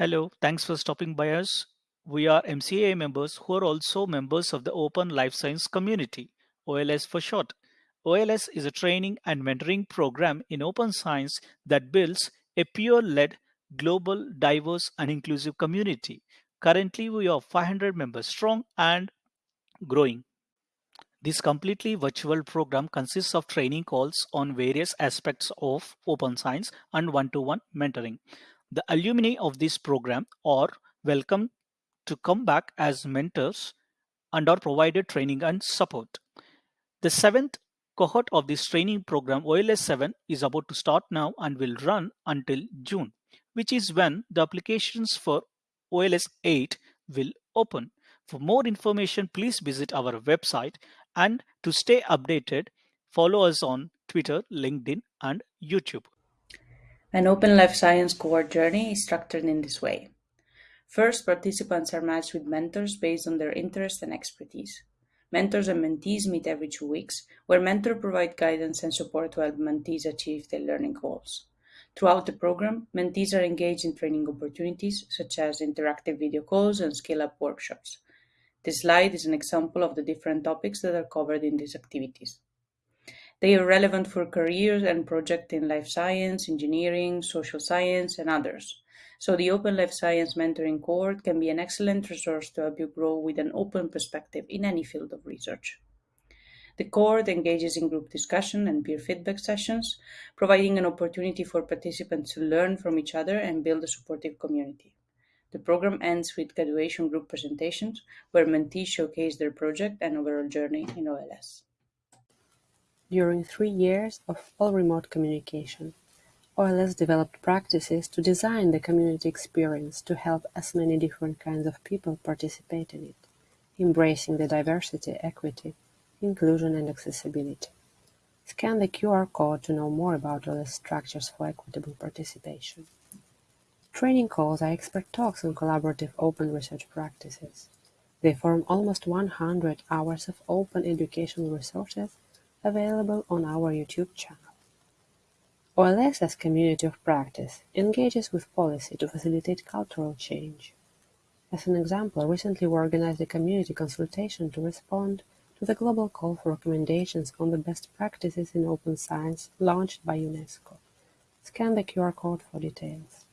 Hello, thanks for stopping by us. We are MCA members who are also members of the Open Life Science Community, OLS for short. OLS is a training and mentoring program in open science that builds a peer led, global, diverse, and inclusive community. Currently, we are 500 members strong and growing. This completely virtual program consists of training calls on various aspects of open science and one to one mentoring. The alumni of this program are welcome to come back as mentors and are provided training and support. The seventh cohort of this training program, OLS 7, is about to start now and will run until June, which is when the applications for OLS 8 will open. For more information, please visit our website and to stay updated, follow us on Twitter, LinkedIn, and YouTube. An Open Life Science cohort journey is structured in this way. First, participants are matched with mentors based on their interest and expertise. Mentors and mentees meet every two weeks, where mentors provide guidance and support to help mentees achieve their learning goals. Throughout the program, mentees are engaged in training opportunities such as interactive video calls and skill up workshops. This slide is an example of the different topics that are covered in these activities. They are relevant for careers and projects in life science, engineering, social science, and others. So the Open Life Science Mentoring Cohort can be an excellent resource to help you grow with an open perspective in any field of research. The cohort engages in group discussion and peer feedback sessions, providing an opportunity for participants to learn from each other and build a supportive community. The program ends with graduation group presentations, where mentees showcase their project and overall journey in OLS. During three years of all-remote communication, OLS developed practices to design the community experience to help as many different kinds of people participate in it, embracing the diversity, equity, inclusion and accessibility. Scan the QR code to know more about OLS structures for equitable participation. Training calls are expert talks on collaborative open research practices. They form almost one hundred hours of open educational resources available on our YouTube channel. OLS as community of practice engages with policy to facilitate cultural change. As an example, recently we organized a community consultation to respond to the global call for recommendations on the best practices in open science launched by UNESCO. Scan the QR code for details.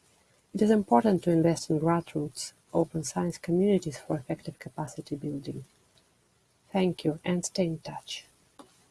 It is important to invest in grassroots open science communities for effective capacity building. Thank you and stay in touch.